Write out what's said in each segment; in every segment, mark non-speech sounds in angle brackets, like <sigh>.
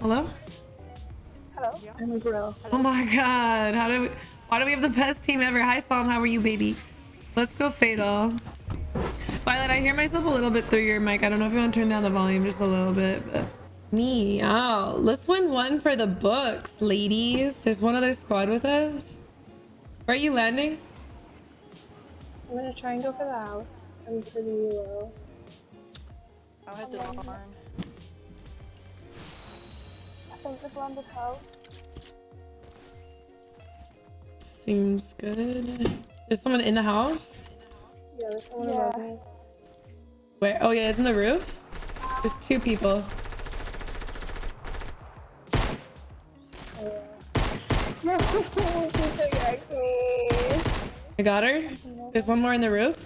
Hello? Hello. I'm a girl. Oh my god. How do we why do we have the best team ever? Hi Psalm, how are you, baby? Let's go Fatal. Violet, I hear myself a little bit through your mic. I don't know if you want to turn down the volume just a little bit, but me. Oh, let's win one for the books, ladies. There's one other squad with us. Where are you landing? I'm gonna try and go for the house. I'm pretty low. I'll head to the barn. I think they've landed house. Seems good. Is someone in the house? Yeah, there's someone Yeah. above me. Where? Oh yeah, it's in the roof. There's two people. Oh, yeah. No, she pickaxed me. I got her. There's one more in the roof.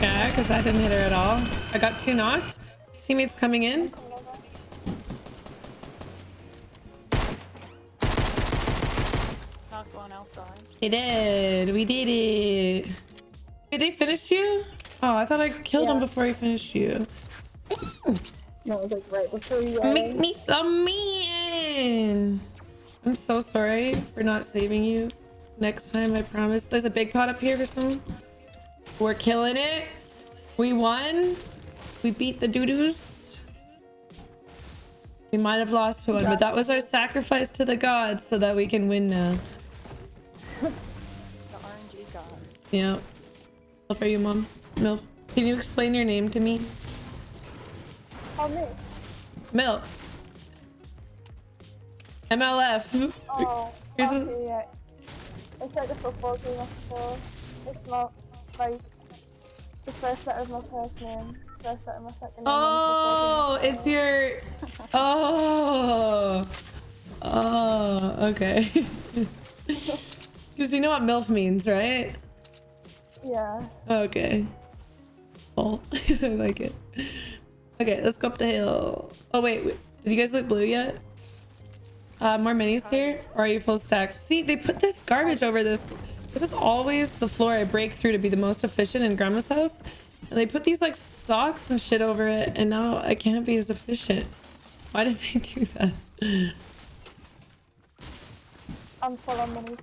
Yeah, because I didn't hit her at all. I got two knocked. His teammates coming in. Coming. Knocked one outside. They did. We did it. Wait, they finished you? Oh, I thought I killed him Yeah. before he finished you. No, it was like right before you Make me some man. I'm so sorry for not saving you. Next time, I promise. There's a big pot up here for someone. We're killing it. We won. We beat the doo-doos. We might have lost one, but that was our sacrifice to the gods so that we can win now. <laughs> The RNG gods. Yeah. Milf, are you mom? Milf, can you explain your name to me? Oh, me. Milf. MLF. Oh, <laughs> Here's a- okay, yeah. It's like a football team, I suppose. It's not like the first letter of my first name, first letter of my second name. Oh, it's your. Oh. Oh, okay. <laughs> Because you know what MILF means, right? Yeah. Okay. Oh, <laughs> I like it. Okay, let's go up the hill. Oh, wait, wait. Did you guys look blue yet? Uh, more minis here? Or are you full stacked? See, they put this garbage over this. This is always the floor I break through to be the most efficient in grandma's house. And they put these like socks and shit over it. And now I can't be as efficient. Why did they do that? I'm full on by the way.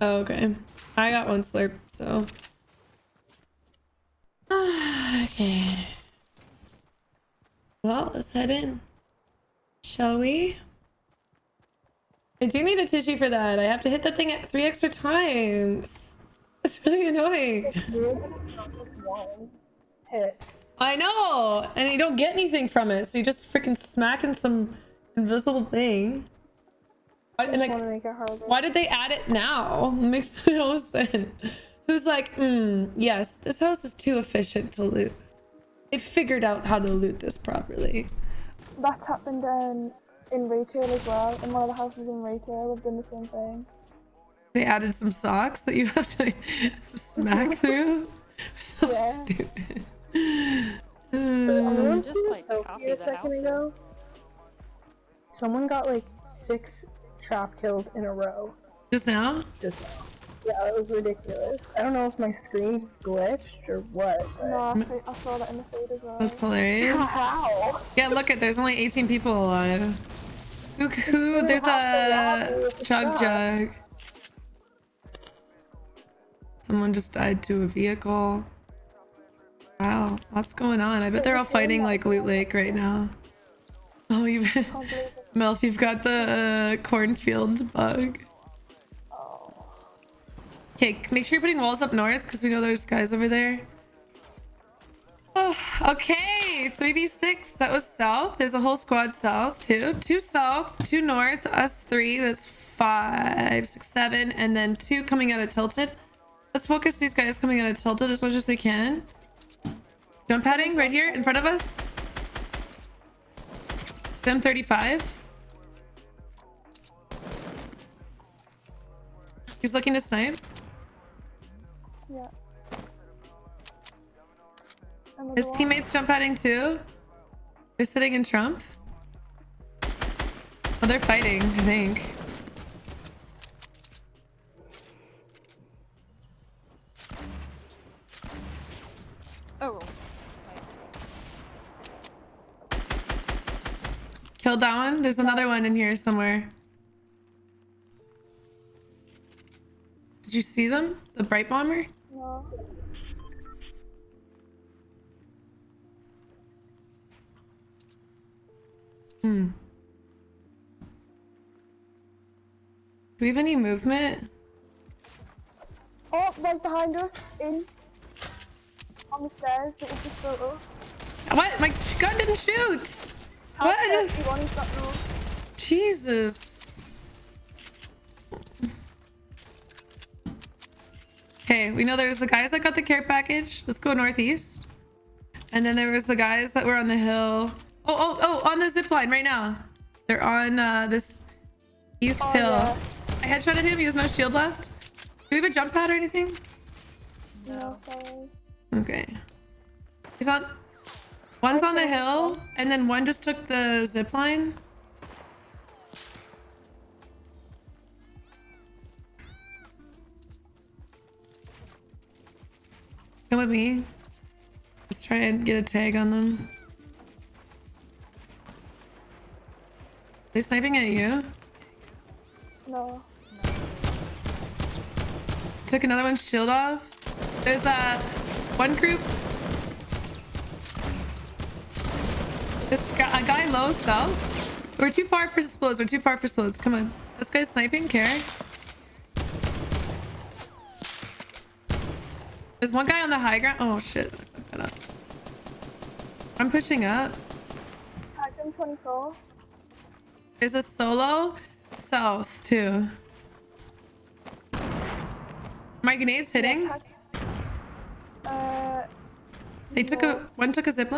Oh, okay. I got one slurp, so. <sighs> okay. Well, let's head in. Shall we? I do need a tissue for that. I have to hit that thing at three extra times. It's really annoying. It's weird that it's not just one hit. I know, and you don't get anything from it, so you just freaking smacking some invisible thing. Why- And like, want to make it harder. why did they add it now? <laughs> It makes <laughs> no sense. Who's like, hmm, yes, this house is too efficient to loot. They figured out how to loot this properly. That's happened um, in retail as well. In one of the houses in retail, they've done the same thing. They added some socks that you have to smack <laughs> through. So Yeah. stupid. I. Just, like, a second ago. Someone got like six trap kills in a row. Just now? Just now. Yeah, it was ridiculous. I don't know if my screen just glitched or what. But... No, I, see, I saw that in the feed as well. That's hilarious. <laughs> How? Yeah, look at there's only 18 people alive. Who, who there's half the lobby a with the chug jug. Someone just died to a vehicle. Wow, what's going on? I bet they're all fighting like Loot Lake right now. Oh, you've. <laughs> Melf, you've got the uh, cornfield bug. Okay, make sure you're putting walls up north because we know there's guys over there. Oh, okay, 3v6. That was south. There's a whole squad south too. Two south, two north, us three. That's five, six, seven, and then two coming out of tilted. Let's focus these guys coming out of tilted as much as we can. Jump padding right here in front of us. Them 35. He's looking to snipe. Yeah. His teammates jump padding too. They're sitting in Trump. Oh, they're fighting, I think. Oh. sniped. Killed that one. There's another one in here somewhere. Did you see them? The Brite Bomber? No. Hmm. Do we have any movement? Oh, right behind us, in. On the stairs that we just built up. What? My gun didn't shoot! Help What? everyone, he's got. Jesus. Okay, we know there's the guys that got the care package. Let's go northeast. And then there was the guys that were on the hill. Oh, oh, oh, on the zip line right now. They're on uh, this east Oh, hill. yeah. I headshotted him. He has no shield left. Do we have a jump pad or anything? No, sorry. Okay. He's on. One's on the hill, and then one just took the zip line. Come with me. Let's try and get a tag on them. they sniping at you? No. Took another one's shield off. There's a one group. This guy, a guy low south. We're too far for explodes. We're too far for explodes. Come on. This guy's sniping. Care. There's one guy on the high ground. Oh shit. I fucked that up. I'm pushing up. 24. There's a solo south too. My grenade's hitting. Tagged- Uh, They took a one took a zip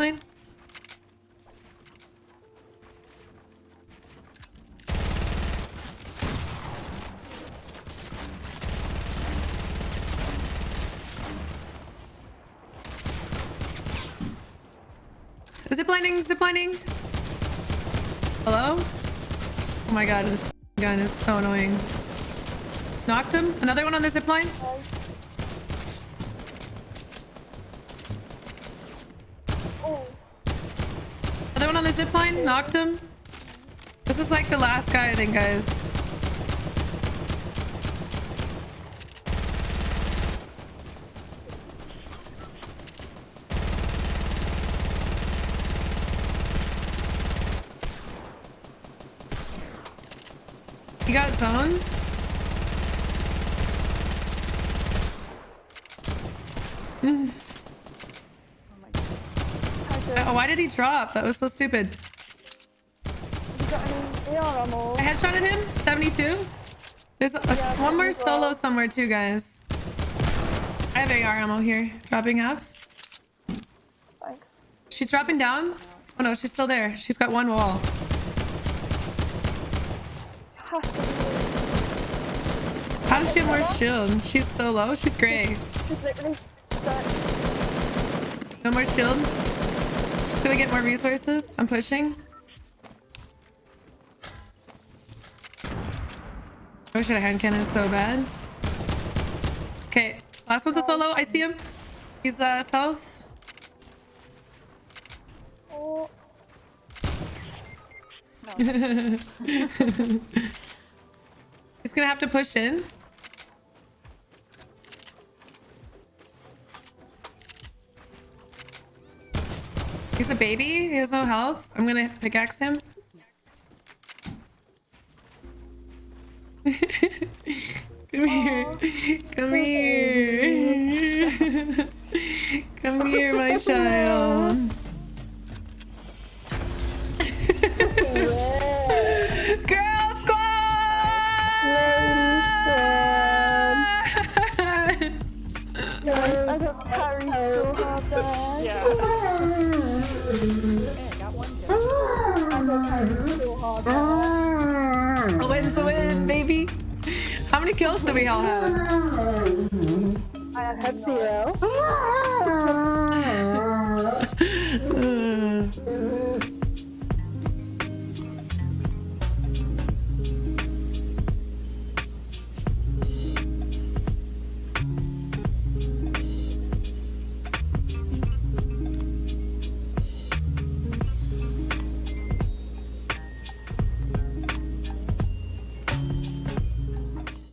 line. Zip lining, zip lining. Hello? Oh my god, this gun is so annoying. Knocked him. Another one on the zip line. Oh, Another one on the zip line. Knocked him. This is like the last guy, I think, guys. You got zone? Oh my god. Oh, why did he drop? That was so stupid. You got any AR ammo? I headshotted him. 72. There's a, a- Yeah, one more solo somewhere too, guys. I have AR ammo here. Dropping half. Thanks. She's dropping down. Oh no, she's still there. She's got one wall. How does she have more shield? She's so low. She's literally. No more shield. Just gonna get more resources. I'm pushing. I wish I had a hand cannon so bad. Okay, last one's a solo. I see him. He's uh south. Oh, No. <laughs> He's gonna have to push in. He's a baby. He has no health. I'm gonna pickaxe him. <laughs> Come here. Come here. Many kills do we all have? I have zero. <laughs>